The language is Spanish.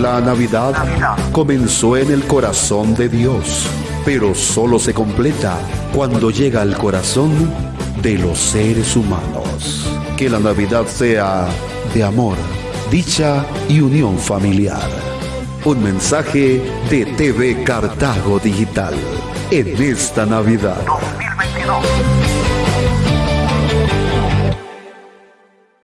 La Navidad comenzó en el corazón de Dios, pero solo se completa cuando llega al corazón de los seres humanos. Que la Navidad sea de amor, dicha y unión familiar. Un mensaje de TV Cartago Digital en esta Navidad. 2022.